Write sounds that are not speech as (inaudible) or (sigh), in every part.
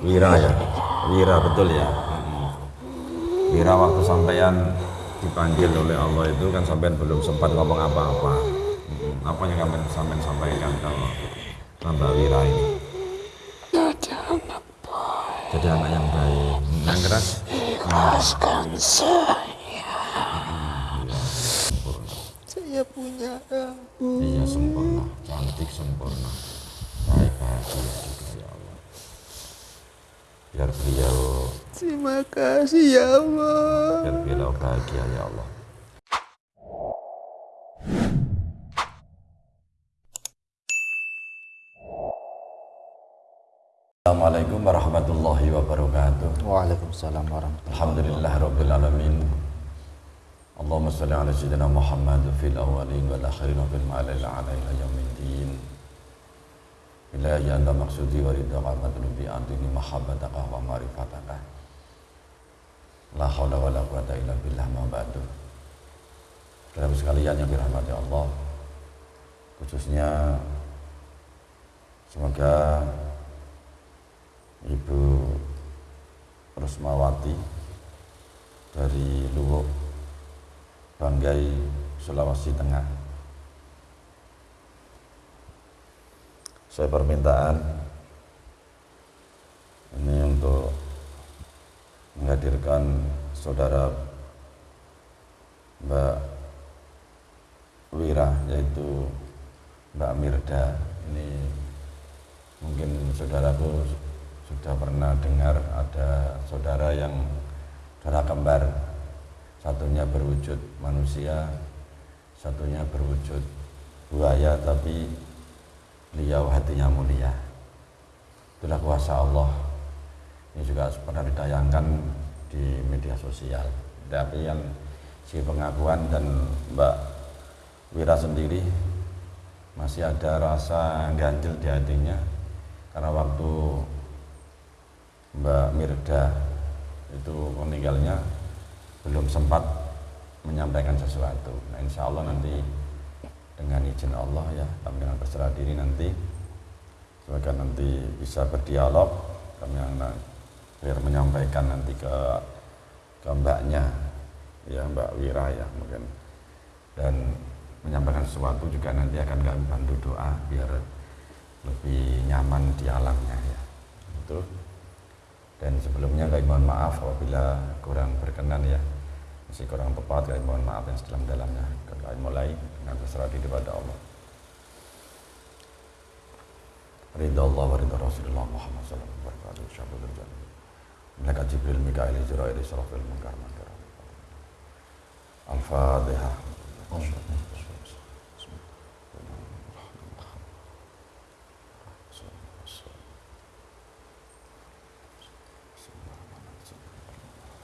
Wira ya, Wira betul ya. Mm-mm. Wira waktu sampean dipanggil oleh Allah itu kan sampean belum sempat ngomong apa-apa. Mm-mm. Apa yang sampean sampean sampaikan kalau tambah Wira ini? Jadi anak baik. Jadi anak yang baik, yang keras. Ikhlaskan saya. Saya punya abu. Iya sempurna, cantik sempurna, baik bahagia juga ya Allah. Biar beliau, Terima kasih ya Allah. biar beliau bahagia ya Allah. Assalamualaikum warahmatullahi wabarakatuh. Waalaikumsalam warahmatullahi Alhamdulillah Rabbil Alamin Allahumma salli ala Sayyidina Muhammad fil awalin wal akhirin wa fil ma'alil ala ila yaumiddin Ilahi anta maksudi wa ridha matlubi antini mahabbataka wa marifataka La hawla wa la quwata illa billah ma ba'du. Saudara sekalian yang dirahmati Allah Khususnya Semoga Ibu Rusmawati dari Luwuk Banggai Sulawesi Tengah saya permintaan ini untuk menghadirkan saudara Mbak Wira yaitu Mbak Mirda. Ini mungkin saudaraku sudah pernah dengar ada saudara yang saudara kembar. Satunya berwujud manusia satunya berwujud buaya tapi beliau hatinya mulia. Itulah kuasa Allah. Ini juga pernah ditayangkan di media sosial. Tapi yang si pengakuan dan Mbak Wira sendiri masih ada rasa ganjil di hatinya. Karena waktu Mbak Mirda itu meninggalnya belum sempat menyampaikan sesuatu. Nah, insya Allah nanti dengan izin Allah ya, kami dengan berserah diri nanti, semoga nanti bisa berdialog, kami akan biar menyampaikan nanti ke ke mbaknya, ya Mbak Wira ya mungkin, dan menyampaikan sesuatu juga nanti akan kami bantu doa biar lebih nyaman di alamnya ya. Itu dan sebelumnya kami mohon maaf apabila kurang berkenan ya masih kurang tepat kami mohon maaf yang sedalam dalamnya kami mulai dengan berserah diri kepada Allah Ridha Allah wa ridha Rasulullah Muhammad sallallahu alaihi wasallam jannah Malaikat Jibril Mikail Israel Israfil Munkar Munkar Al-Fatihah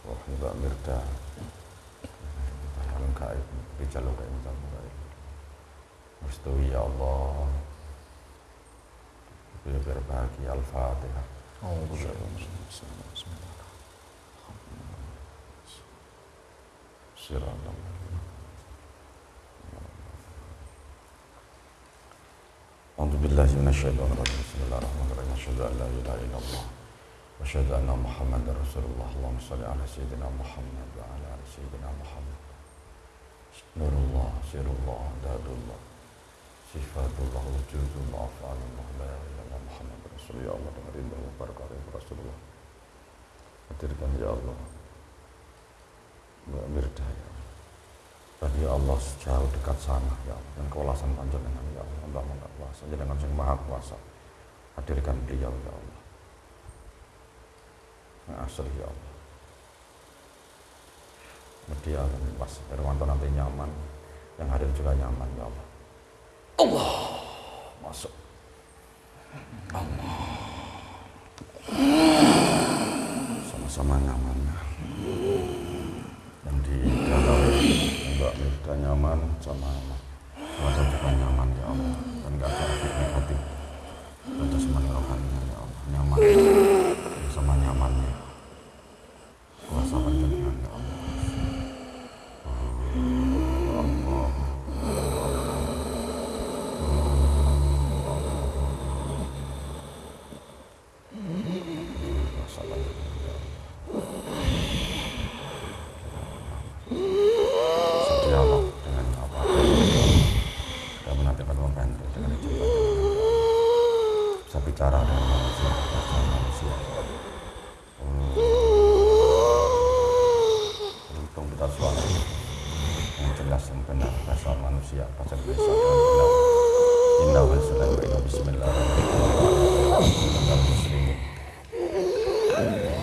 Wah, Mbak Yang gaib Rijal gaib Rijal gaib Mustui ya Allah Biar biar bahagia Al-Fatihah Siratam A'udzu billahi minasyaitonir rajim. Bismillahirrahmanirrahim. Asyhadu an la ilaha illallah wa asyhadu anna Muhammadar Rasulullah. Allahumma shalli ala sayyidina Muhammad wa ala ali sayyidina Muhammad. Nurullah, sirullah, dadullah. Sifatullah, wujudullah, afalullah, la illallah Muhammad Rasulullah. Ya Allah, dengan rindu barakah Rasulullah. Hadirkan ya Allah. Mbak Mirda ya Allah. Dan ya Allah jauh dekat sana ya Allah dan kewalasan panjenengan ya Allah Allah maha kuasa jenengan sing maha kuasa hadirkan beliau ya Allah yang asli ya Allah media dan pas Irwanto nanti nyaman. Yang hadir juga nyaman ya Allah. Allah. Masuk. Allah. Sama-sama nyaman. Ya yang di dalam Mbak Mirda nyaman sama keluarga juga nyaman ya Allah. Dan gak ada efek negatif. Dan jasmani rohaninya ya Allah. Nyaman. Sama nyamannya kuasa panjenengan ya Allah Allah siap baca besok Alhamdulillah Inna wa sallallahu Bismillahirrahmanirrahim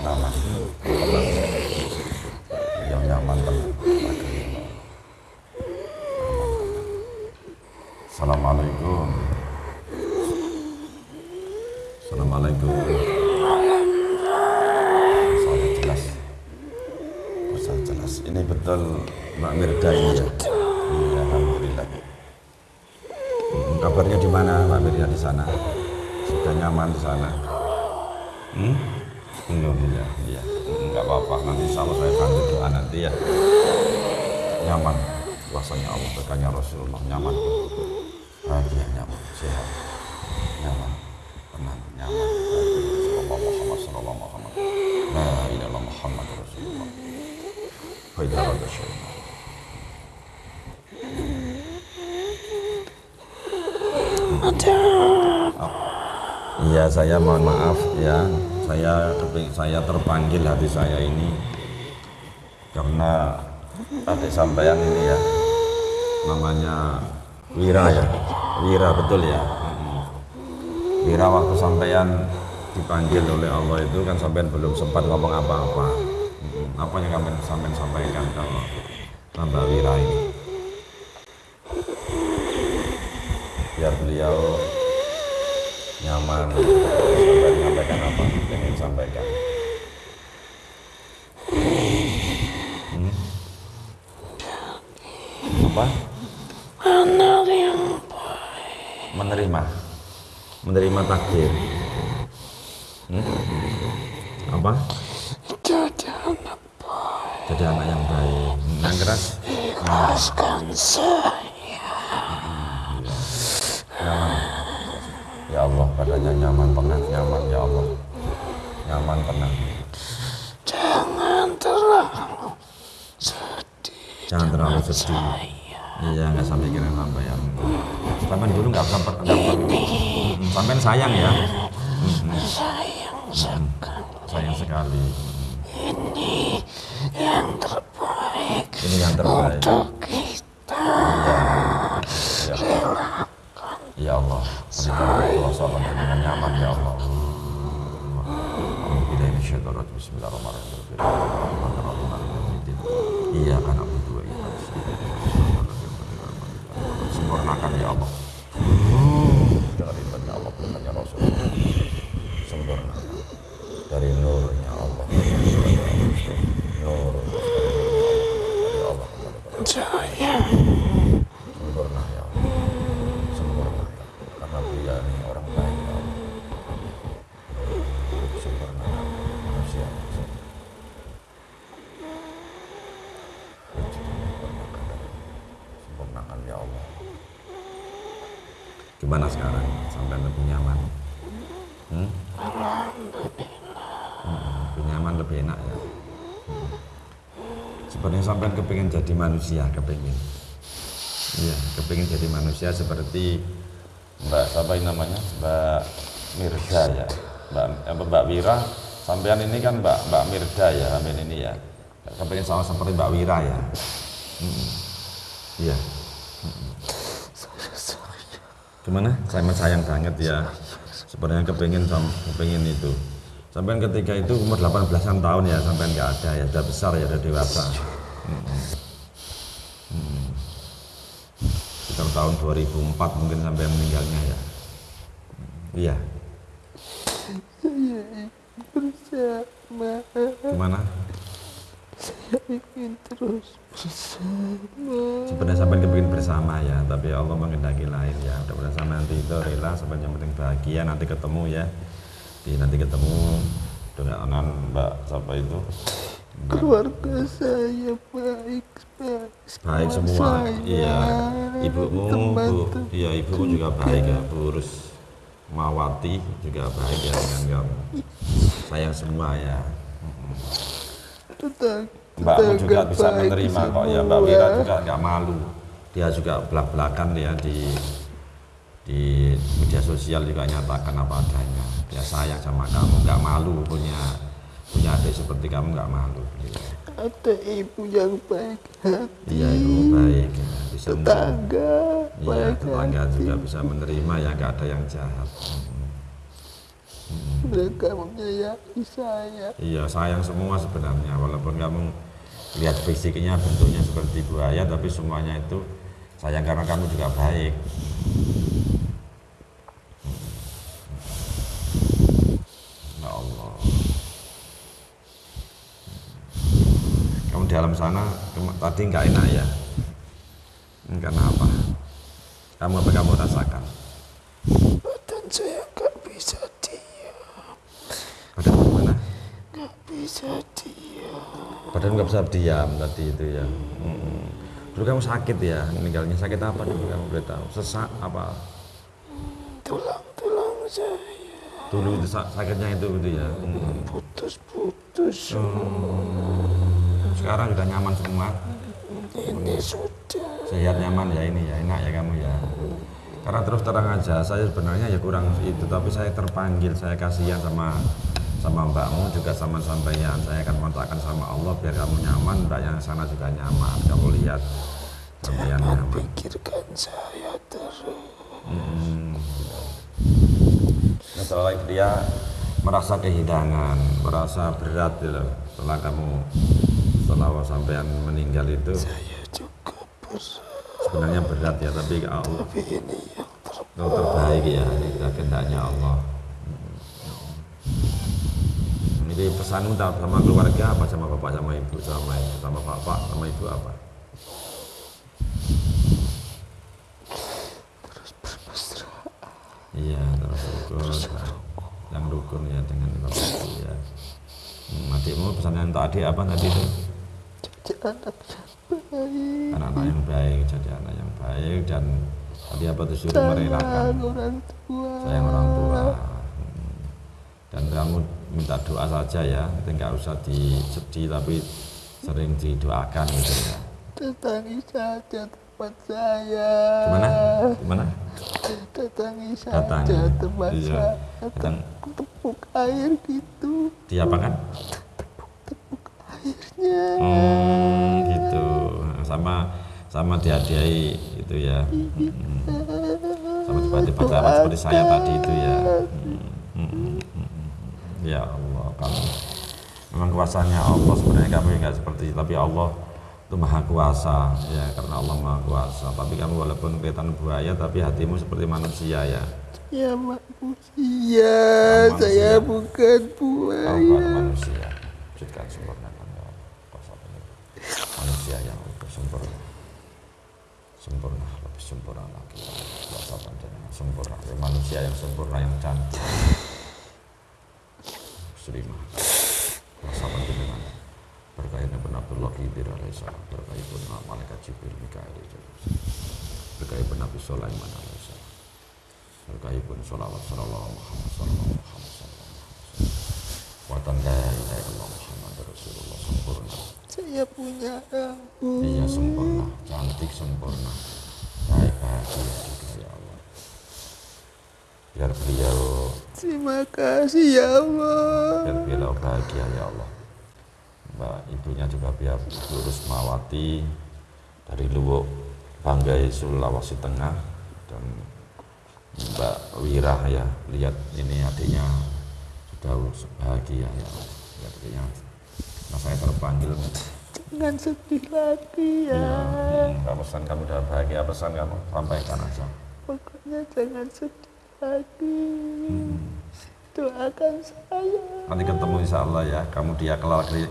Nama Yang nyaman tenang Assalamualaikum Assalamualaikum Saya jelas Saya jelas Ini betul Mbak Mirda ini ya Iya Alhamdulillah Hmm, Kabarnya di mana? Mbak Mirda di sana. Sudah nyaman di sana. Hmm? Belum ya Iya. Enggak apa-apa. Nanti Allah saya bantu doa nanti ya. Nyaman. Kuasanya Allah Berkanya Rasulullah. Nyaman. Bahagia nyaman. Sehat. Nyaman. Tenang nyaman. Sallallahu Muhammad Sallallahu Muhammad La ilaha Muhammad Rasulullah. Rada Iya saya mohon maaf ya. Saya saya terpanggil hati saya ini karena adik sampean ini ya. Namanya Wira ya. Wira betul ya. Mm-mm. Wira waktu sampean dipanggil oleh Allah itu kan sampean belum sempat ngomong apa-apa. Mm-mm. apa yang sampean sampaikan kalau tambah Wira ini? Biar beliau nyaman. Sampai menyampaikan apa? Ingin sampaikan. Hmm? apa? Yang menerima. Menerima takdir. Hmm? apa? Jadi anak jadi anak yang baik. Yang keras? Ikhlaskan saya nyaman ya Badannya nyaman tenang nyaman ya Allah. Nyaman tenang jangan terlalu sedih jangan terlalu sedih. iya nggak sampai kira apa ya sampai dulu nggak sempat Hmm, sampai sayang ya? Hmm, sayang sekali. Sayang sekali. Ini yang terbaik ini yang terbaik. untuk kita ya, ya Allah salam dengan nyaman ya Allah. Bismillahirrahmanirrahim. Iya kan aku dua Sempurnakan ya Allah Dengan ibadah Allah Berkatnya Rasul Sempurnakan Dari nurnya Allah Nur Ya Allah saya sempurna ya Allah sempurna ya Allah. karena dia ini orang baik ya Allah sempurna ya Allah. manusia sempurnakan ya Allah gimana sekarang sampai lebih nyaman hmm? Hmm, lebih nyaman lebih enak ya Hmm. sebenarnya sampai kepingin jadi manusia kepingin Iya, kepingin jadi manusia seperti Mbak siapa yang namanya? Mbak Mirda ya. Mbak eh, Mbak Wira, sampean ini kan Mbak Mbak Mirda ya, sampean ini ya. Kepingin sama seperti Mbak Wira ya. Mm. Iya. Gimana? Saya sayang banget ya. Sebenarnya kepingin sam- kepingin itu. Sampean ketika itu umur 18-an tahun ya, sampean nggak ada ya, udah besar ya, udah dewasa. sekitar tahun 2004 mungkin sampai meninggalnya ya iya gimana saya ingin terus bersama sebenarnya sampai kepingin bersama ya tapi Allah mengendaki lain ya. Udah bersama nanti itu rela sampai yang penting bahagia nanti ketemu ya. Di nanti ketemu dengan mbak siapa itu. Keluarga saya baik baik. Baik semua saya, iya ibumu bu. iya ibumu juga baik ya Bu Urus Mawati juga baik ya dengan kamu. Sayang semua ya tetangga Mbakmu juga bisa menerima kok ya Mbak Wira semua. juga nggak malu dia juga belak belakan ya di di media sosial juga nyatakan apa adanya dia sayang sama kamu nggak malu punya punya adik seperti kamu nggak malu gitu. ada ibu yang baik hati iya itu baik ya. bisa tetangga Iya, baik tetangga hati. juga bisa menerima ya nggak ada yang jahat. Mereka menyayangi saya Iya, sayang semua sebenarnya walaupun kamu lihat fisiknya bentuknya seperti buaya tapi semuanya itu sayang karena kamu juga baik. Ya Allah. Kamu di alam sana tadi nggak enak ya? Karena apa? Kamu apa kamu rasakan? badan saya nggak bisa diam Badan mana? Nggak bisa diam Badan nggak bisa diam tadi itu ya. Mm. Dulu kamu sakit ya, meninggalnya sakit apa dulu kamu boleh tahu? Sesak apa? tulang-tulang saya Dulu itu sa- sakitnya itu gitu ya. Mm. putus-putus Sekarang sudah nyaman semua, ini sudah sehat nyaman ya ini ya, enak ya kamu ya. Karena terus terang aja, saya sebenarnya ya kurang itu, tapi saya terpanggil, saya kasihan sama sama mbakmu juga sama sampeyan. Saya akan kontakkan sama Allah biar kamu nyaman, mbak yang sana juga nyaman. Kamu lihat sampeyan nyaman. pikirkan saya terus Setelah itu dia merasa kehilangan, merasa berat gitu. Setelah kamu setelah sampean meninggal itu saya juga berat sebenarnya berat ya, tapi Allah tapi ini yang ter itu terbaik ya, itu kehendaknya Allah. Ini pesanmu sama keluarga apa sama bapak sama ibu sama ibu sama bapak sama ibu apa? bermesra Iya terus rukun, yang rukun ya dengan bapak ibu ya. Hmm, adikmu pesan yang untuk adik apa tadi itu? jadi anak yang baik anak-anak yang baik jadi anak yang baik dan tadi apa tuh suruh merelakan sayang orang tua sayang orang tua. Dan kamu minta doa saja ya. Itu nggak usah disedih tapi sering didoakan gitu ya. Datangi saja tempat saya. Gimana? Gimana? Datangi saja tempat Iya. saya. Datang. tepuk air gitu. Diapakan tepuk airnya. Hmm, gitu. Sama sama dihadiahi itu ya. Hmm. sama tiba-tiba seperti saya tadi itu ya. Hmm. Ya Allah kamu memang kuasanya Allah sebenarnya kamu nggak seperti itu tapi Allah itu maha kuasa ya karena Allah maha kuasa. Tapi kamu walaupun kelihatan buaya tapi hatimu seperti manusia ya. Ya manusia Manusia. saya bukan buaya. Manusia. Wujudkan sempurnakan ya kuasa manusia yang lebih sempurna. Sempurna lebih sempurna lagi. Kuasa panjenengan sempurna. Ya, manusia yang sempurna yang cantik Serima kuasa panjenengan berkaitan pun Abdullah Khidir alaihissalam berkaitan pun malaikat Jibril Mikael berkaitan pun Nabi Sulaiman alaihissalam berkaitan pun sholawat sallallahu Muhammad sallallahu Muhammad sallallahu Watan la ilaha illallah Muhammad Rasulullah sempurna. Saya punya rambut Iya sempurna, cantik sempurna. Baik bahagia juga ya Allah. Biar beliau terima kasih ya Allah. Biar beliau bahagia ya Allah. Mbak ibunya juga biar Ibu Rusmawati Dari Luwuk Banggai Sulawesi Tengah. Dan Mbak Wira ya Lihat ini adiknya Sudah bahagia ya Allah. Lihat adiknya. Nah saya terpanggil jangan sedih lagi ya. Iya, hmm, pesan kamu? Udah bahagia, pesan kamu? Sampaikan aja. pokoknya jangan sedih lagi doakan saya Nanti ketemu insya Allah ya, kamu dia kelari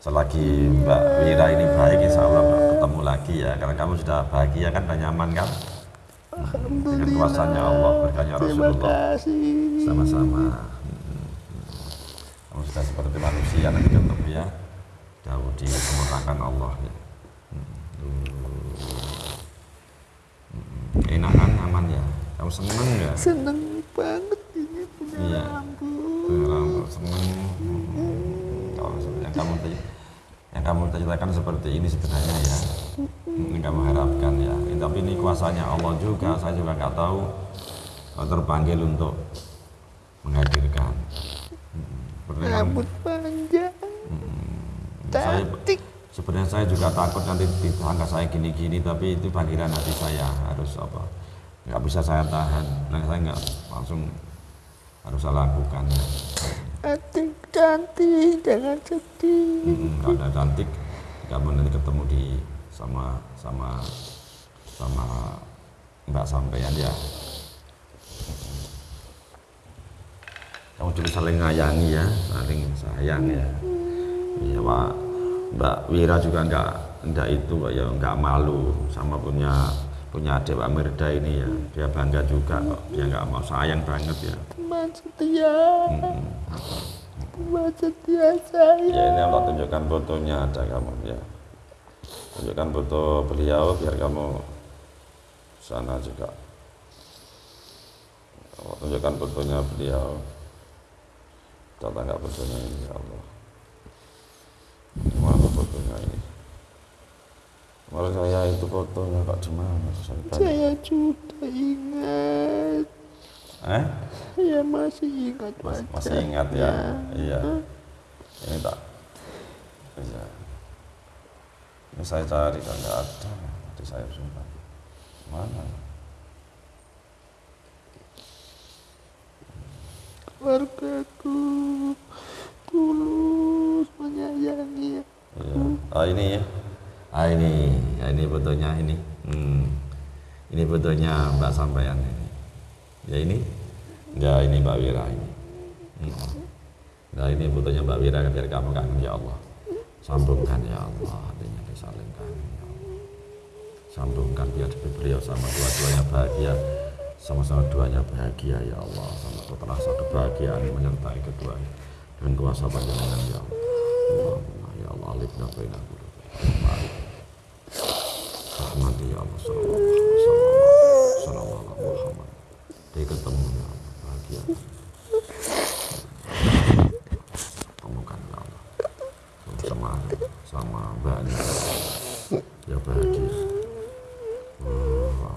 selagi Mbak Wira ini baik insya Allah ketemu lagi ya, karena kamu sudah bahagia kan dan nyaman kan? Dengan kuasanya Allah, berkahnya Rasulullah. Sama-sama. Hmm. Kamu sudah seperti manusia nanti ketemu ya. Jauh disempurnakan Allah ya. Hmm. Enak kan, aman ya? Kamu seneng nggak? seneng banget kamu ceritakan seperti ini sebenarnya ya. Ini kamu harapkan ya. Ini, tapi ini kuasanya Allah juga. Saya juga nggak tahu kalau terpanggil untuk menghadirkan. Hmm. Rambut panjang saya cantik sebenarnya saya juga takut nanti ditangkap saya gini-gini tapi itu panggilan hati saya harus apa nggak bisa saya tahan nah saya nggak langsung harus saya lakukan Cantik, cantik, jangan sedih. Hmm, ada cantik kamu nanti ketemu di sama sama sama mbak sampean ya. Kamu dulu saling ngayangi ya saling sayang ya. Iya pak. Mbak Wira juga enggak enggak itu Pak, ya enggak malu sama punya punya adik Pak Mirda ini ya. Dia bangga juga kok dia enggak mau sayang banget ya. Teman setia, Hmm. Teman setia saya. Ya ini Allah tunjukkan fotonya ada kamu ya. Tunjukkan foto beliau biar kamu sana juga. Allah tunjukkan fotonya beliau. Tata nggak fotonya ini ya Allah. Mana fotonya ini? Malah saya itu fotonya kok di mana? Saya. Saya sudah ingat. Eh? Saya masih ingat Mas- masih ingat ya? Iya. Ini tak. Iya. Ini saya cari kan nggak ada di saya sumpah. Mana? Keluargaku tulus menyayangi. Iya. Oh ini ya. Ah ini, ya ini fotonya ini. Hmm. Ini fotonya Mbak Sampaian ini. Ya ini. Ya ini Mbak Wira ini. Nah ini fotonya Mbak Wira biar kamu kangen ya Allah. Sambungkan ya Allah, hatinya disalingkan ya Allah. Sambungkan biar beliau sama dua-duanya bahagia. Sama-sama duanya bahagia ya Allah. Sama terasa kebahagiaan menyertai keduanya. Dan kuasa panjangan ya Allah. Ya Allah alifna baina qulubina. Rahmati ya Allah sallallahu alaihi wasallam. Sallallahu alaihi. Dia ketemu ya bahagia. Temukan ya Allah. Sama sama mbaknya. Ya bahagia. Oh, Allah.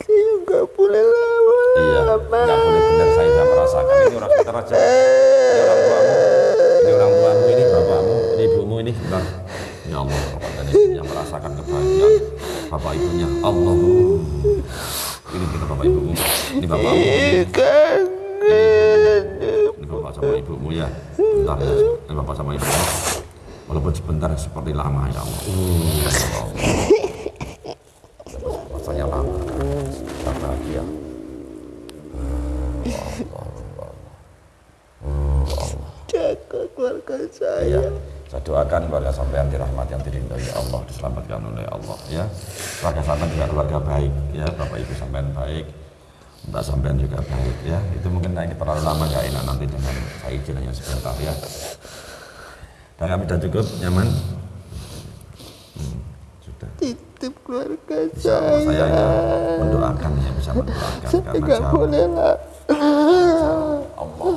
Saya nggak boleh lama. Iya, nggak boleh benar saya sudah merasakan ini orang sekitar aja. Ini orang tuamu, ini orang tuamu, ini bapakmu, ini ibumu, ini sebentar. Ya Allah, yang merasakan kebahagiaan bapak ibunya. Allah. Ini kita bapak ibumu, ini bapakmu, Kangen. ini bapak sama ibumu ya. Bentar ya, ini bapak sama ibumu. Walaupun sebentar seperti lama ya Allah. Uh, ya Allah. (laughs) Rasanya lama, kita bahagia. Jaga keluarga saya. Iya. Saya doakan keluarga sampean dirahmati yang dirindai Allah, diselamatkan oleh Allah ya. Keluarga baik ya, Bapak Ibu sampean baik. Mbak sampean juga baik ya. Itu mungkin nanti terlalu lama nggak enak nanti dengan saya izin hanya sebentar ya. Dan kami sudah cukup nyaman. Hmm, sudah. Titip keluarga Allah saya. saya ya mendoakan ya bisa mendoakan Saya karena nggak boleh lah. Allah.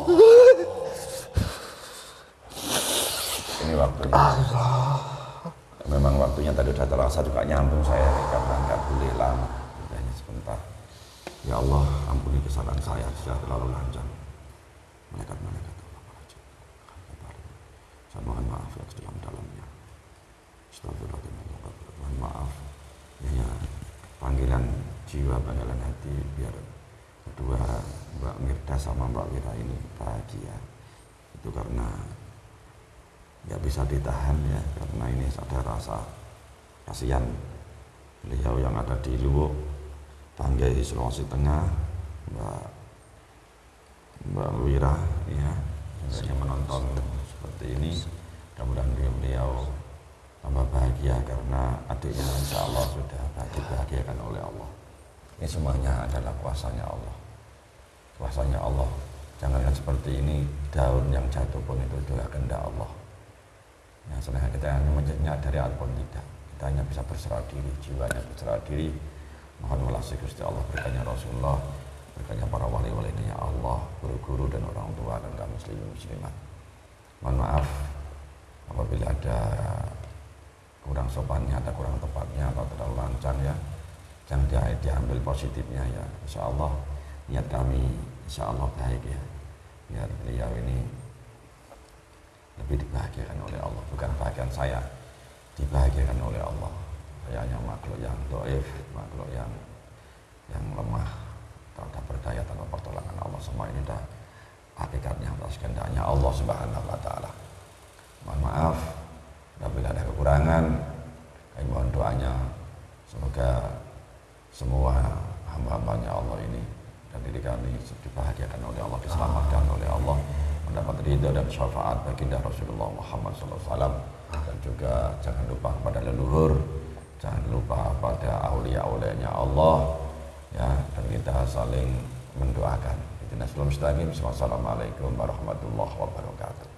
Ini waktunya. Memang waktunya tadi sudah terasa juga nyambung saya karena nggak boleh lama. Hanya sebentar. Ya Allah, ampuni kesalahan saya sudah terlalu lanjang. Malaikat-malaikat. Saya mohon maaf ya dalam-dalamnya. Astagfirullahaladzim. Mohon maaf. Ya, ya, panggilan jiwa, panggilan hati biar kedua Mbak Mirda sama Mbak Wira ini bahagia. Itu karena nggak bisa ditahan ya karena ini ada rasa kasihan. Beliau yang ada di Luwuk Banggai Sulawesi Tengah Mbak Mbak Wira ya yang menonton seperti ini. Mudah-mudahan beliau, beliau tambah bahagia karena adiknya insya Allah sudah dibahagiakan oleh Allah. Ini semuanya adalah kuasanya Allah. Kuasanya Allah. Jangan seperti ini daun yang jatuh pun itu juga kehendak Allah Ya, selain kita hanya menyadari ataupun tidak, kita hanya bisa berserah diri, jiwanya berserah diri. Mohon welasi Gusti Allah berkanya Rasulullah, berkanya para wali-wali ini ya Allah, guru-guru dan orang tua dan kaum muslimin muslimat. Mohon maaf apabila ada kurang sopannya, ada kurang tepatnya atau terlalu lancang ya. Jangan dia, diambil positifnya ya. Insya Allah niat kami insya Allah baik ya. Biar beliau ini tapi dibahagiakan oleh Allah bukan bagian saya. Dibahagiakan oleh Allah. Saya hanya makhluk yang doif makhluk yang yang lemah tak ada berdaya tanpa pertolongan Allah. Semua ini dah hakikatnya atas kehendaknya Allah subhanahu wa ta'ala. Mohon maaf apabila ada kekurangan kami mohon doanya. Semoga semua hamba-hambanya Allah ini dan diri kami dibahagiakan oleh Allah diselamatkan oleh Allah mendapat ridha dan syafaat baginda Rasulullah Muhammad SAW dan juga jangan lupa kepada leluhur jangan lupa pada aulia-aulianya Allah ya dan kita saling mendoakan. Wassalamualaikum warahmatullahi wabarakatuh.